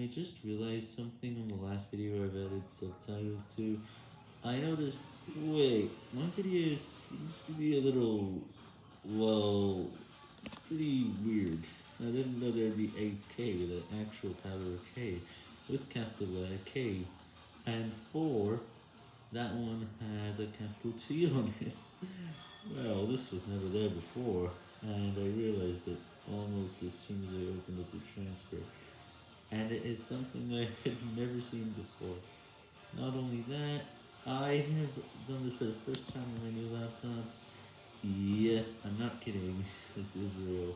I just realized something on the last video I've added subtitles to. I noticed, wait, my video seems to be a little, well, pretty weird. I didn't know there'd be 8K with an actual power of K, with capital letter K. And 4, that one has a capital T on it. Well, this was never there before, and I realized it almost as soon as I opened up the transfer. And it is something I had never seen before. Not only that, I have done this for the first time on my new laptop. Yes, I'm not kidding. This is real.